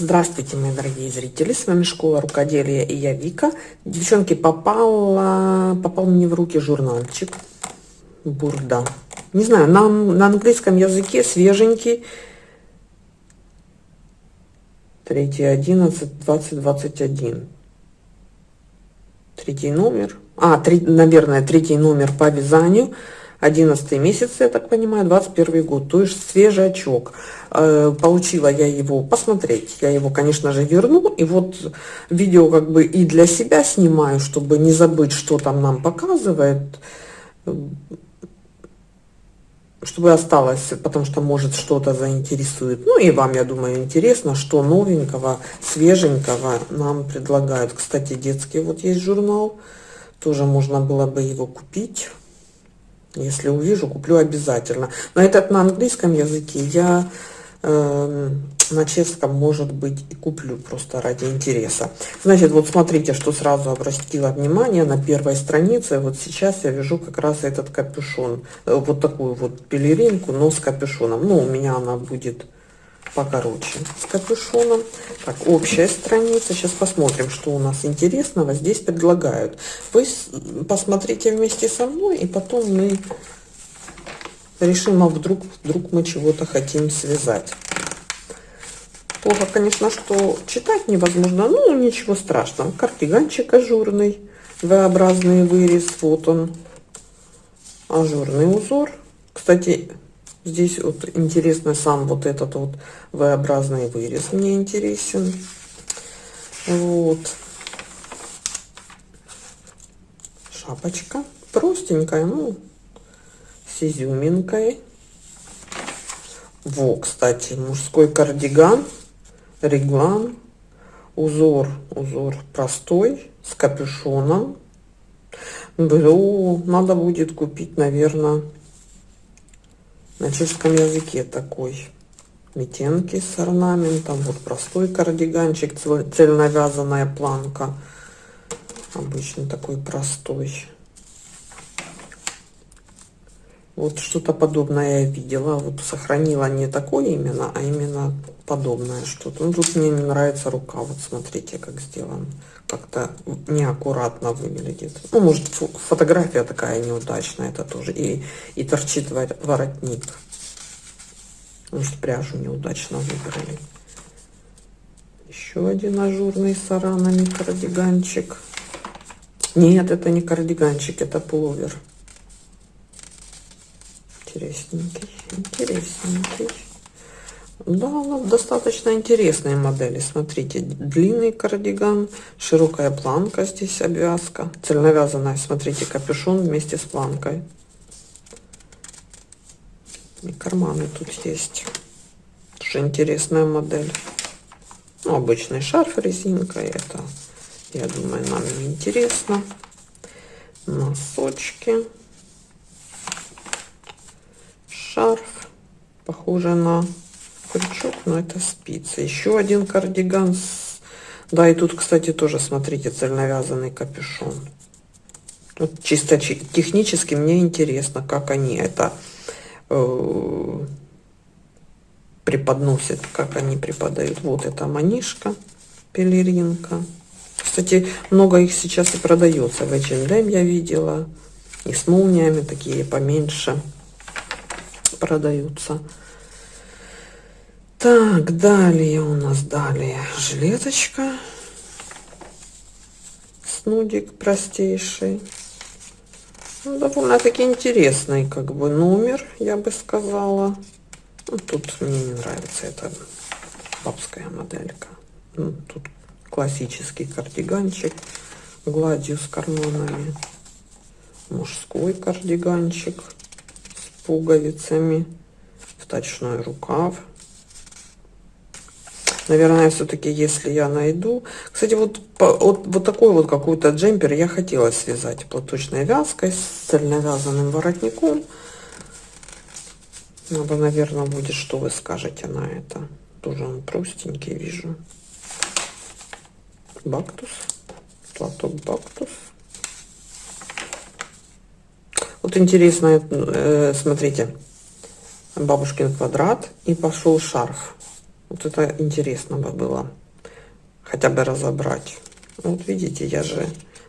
Здравствуйте, мои дорогие зрители, с вами Школа Рукоделия и я Вика. Девчонки, попала, попал мне в руки журнальчик Бурда. Не знаю, на, на английском языке свеженький. 3, 11, 20, 21. Третий номер. А, три, наверное, третий номер по вязанию. 11 месяц, я так понимаю, 21 год, то есть свежий очок. Э, получила я его посмотреть, я его, конечно же, верну, и вот видео как бы и для себя снимаю, чтобы не забыть, что там нам показывает, чтобы осталось, потому что может что-то заинтересует. Ну и вам, я думаю, интересно, что новенького, свеженького нам предлагают. Кстати, детский вот есть журнал, тоже можно было бы его купить. Если увижу, куплю обязательно. Но этот на английском языке я э, на чешском, может быть, и куплю просто ради интереса. Значит, вот смотрите, что сразу обратила внимание на первой странице. Вот сейчас я вяжу как раз этот капюшон. Э, вот такую вот пелеринку, но с капюшоном. Ну, у меня она будет покороче с капюшоном. Так, общая страница. Сейчас посмотрим, что у нас интересного здесь предлагают. Вы посмотрите вместе со мной, и потом мы решим, а вдруг, вдруг мы чего-то хотим связать. Плохо, конечно, что читать невозможно, ну ничего страшного. Кардиганчик ажурный, V-образный вырез, вот он, ажурный узор. Кстати, Здесь вот интересно сам вот этот вот V-образный вырез мне интересен. Вот. Шапочка. Простенькая, ну, с изюминкой. Во, кстати, мужской кардиган, реглан. Узор, узор простой, с капюшоном. Блю, надо будет купить, наверное, на чешском языке такой метенки с орнаментом. Вот простой кардиганчик цельновязанная планка. Обычно такой простой вот что-то подобное я видела вот сохранила не такое именно а именно подобное что-то ну, тут мне не нравится рука вот смотрите как сделан как-то неаккуратно выглядит. Ну, может, фотография такая неудачная, это тоже. И, и торчит воротник. Может, пряжу неудачно выбрали. Еще один ажурный с аранами кардиганчик. Нет, это не кардиганчик, это пуловер. Интересненький, интересненький. Да, ну, достаточно интересные модели. Смотрите, длинный кардиган, широкая планка здесь обвязка, цельновязанная. Смотрите, капюшон вместе с планкой. И карманы тут есть. Тоже интересная модель. Ну, обычный шарф резинка. Это, я думаю, нам не интересно. Носочки. Шарф. Похоже на крючок, но это спицы. Еще один кардиган. С... Да, и тут, кстати, тоже, смотрите, цельновязанный капюшон. Вот чисто технически мне интересно, как они это э, преподносят, как они преподают. Вот это манишка, пелеринка. Кстати, много их сейчас и продается. В H&M я видела. И с молниями такие поменьше продаются. Так, далее у нас далее жилеточка. Снудик простейший. Ну, довольно-таки интересный как бы номер, я бы сказала. Ну, тут мне не нравится эта бабская моделька. Ну, тут классический кардиганчик гладью с карманами. Мужской кардиганчик пуговицами. Вточной рукав. Наверное все-таки если я найду. Кстати вот вот, вот такой вот какой-то джемпер я хотела связать платочной вязкой с цельновязанным воротником. Надо наверное будет что вы скажете на это? Тоже он простенький вижу. Бактус. Платок бактус вот интересно э, смотрите бабушкин квадрат и пошел шарф Вот это интересно бы было хотя бы разобрать. Вот видите, я же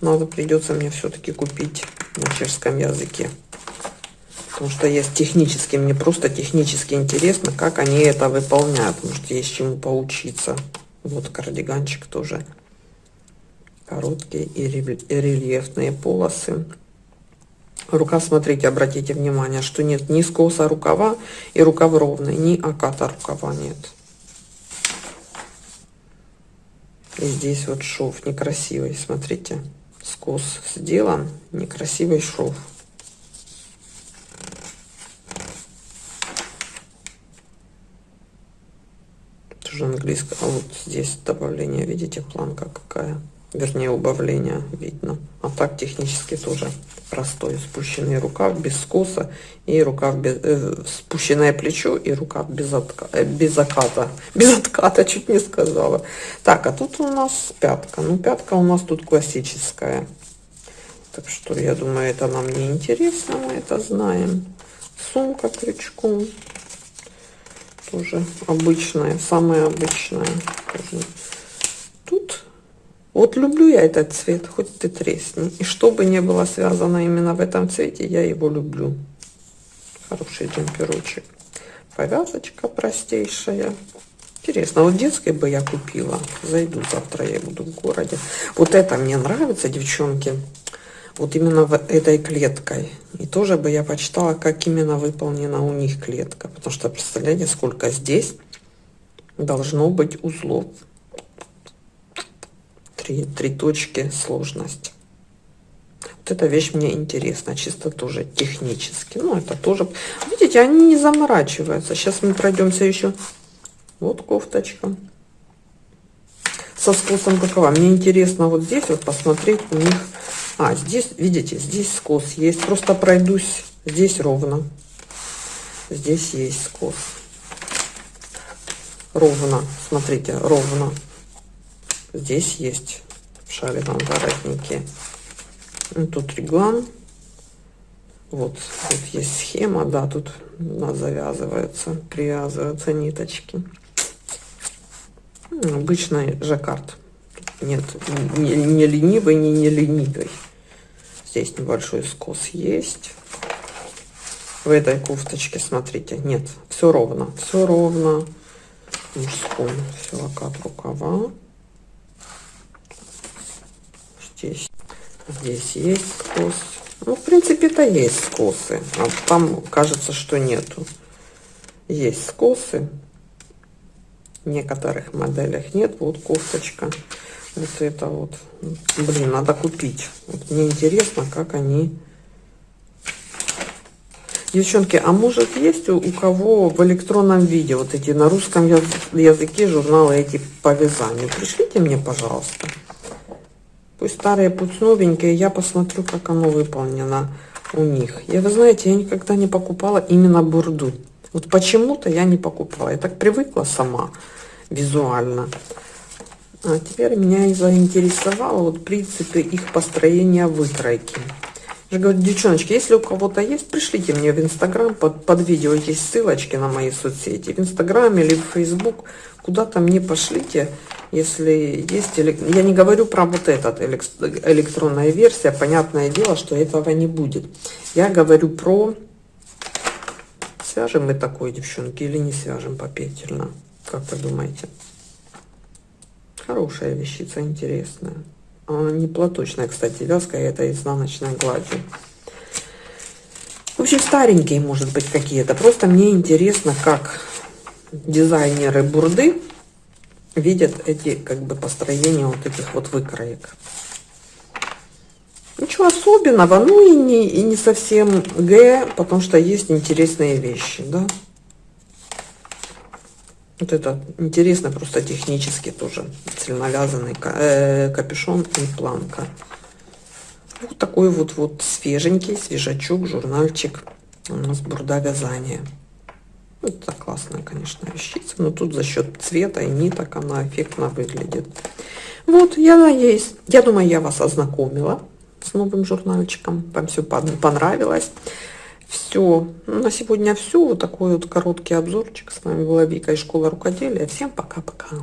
надо придется мне все-таки купить на чешском языке. Потому что есть технически, мне просто технически интересно, как они это выполняют. Может, есть чему поучиться. Вот кардиганчик тоже короткие и рельефные полосы. Рука, смотрите, обратите внимание, что нет ни скоса рукава и рукав ровный, ни оката рукава нет. И здесь вот шов некрасивый, смотрите, скос сделан, некрасивый шов. Тоже английское, а вот здесь добавление, видите, планка какая вернее убавление видно. А так технически тоже простой. Спущенный рукав без скоса и рукав без э, спущенное плечо и рукав без, отка, э, без заката. Без отката чуть не сказала. Так а тут у нас пятка. Ну пятка у нас тут классическая. Так что я думаю это нам не интересно мы это знаем. Сумка крючком. Тоже обычная самая обычная. Тут вот люблю я этот цвет, хоть ты тресни. И что бы ни было связано именно в этом цвете, я его люблю. Хороший джемперочек. Повязочка простейшая. Интересно, вот детской бы я купила. Зайду завтра, я буду в городе. Вот это мне нравится, девчонки. Вот именно в этой клеткой. И тоже бы я почитала, как именно выполнена у них клетка. Потому что, представляете, сколько здесь должно быть узлов три, три точки сложность. Вот эта вещь мне интересна, чисто тоже технически. Ну, это тоже, видите, они не заморачиваются. Сейчас мы пройдемся еще. Вот кофточка. Со скосом какова? Мне интересно вот здесь вот посмотреть у них. А, здесь, видите, здесь скос есть. Просто пройдусь. Здесь ровно. Здесь есть скос. Ровно. Смотрите, ровно. Здесь есть в шарином воротнике. Ну, тут реглан. Вот, тут есть схема, да, тут у нас завязываются, привязываются ниточки. Обычный жаккард. Нет, не, не ленивый, не не ленивый. Здесь небольшой скос есть. В этой кофточке, смотрите, нет, все ровно, все ровно. Мужской, все, окат рукава здесь. Здесь есть скос. Ну, в принципе-то есть скосы. А там кажется, что нету. Есть скосы. В некоторых моделях нет. Вот кофточка. Вот это вот. Блин, надо купить. Вот мне интересно, как они... Девчонки, а может есть у, у кого в электронном виде вот эти на русском языке журналы эти по вязанию? Пришлите мне, пожалуйста. Пусть старые, пусть новенькие. Я посмотрю, как оно выполнено у них. Я, вы знаете, я никогда не покупала именно бурду. Вот почему-то я не покупала. Я так привыкла сама визуально. А теперь меня и заинтересовало вот принципы их построения выкройки. Я говорю, девчоночки, если у кого-то есть, пришлите мне в Инстаграм, под, под видео есть ссылочки на мои соцсети. В Инстаграм или в Фейсбук, куда-то мне пошлите если есть, я не говорю про вот этот электронная версия, понятное дело, что этого не будет. Я говорю про, свяжем мы такой, девчонки, или не свяжем попетельно, как вы думаете? Хорошая вещица, интересная. Она не платочная, кстати, вязкая, это изнаночной гладью. Общем, старенькие, может быть, какие-то. Просто мне интересно, как дизайнеры бурды видят эти как бы построения вот этих вот выкроек. Ничего особенного, ну и не, и не совсем Г, потому что есть интересные вещи, да. Вот это интересно просто технически тоже цельновязанный э, капюшон и планка. Вот такой вот вот свеженький свежачок, журнальчик у нас бурда вязания. Это классная, конечно, вещица, но тут за счет цвета и ниток она эффектно выглядит. Вот, я надеюсь, я думаю, я вас ознакомила с новым журнальчиком. Вам все понравилось. Все. На сегодня все. Вот такой вот короткий обзорчик. С вами была Вика из школы рукоделия. Всем пока-пока.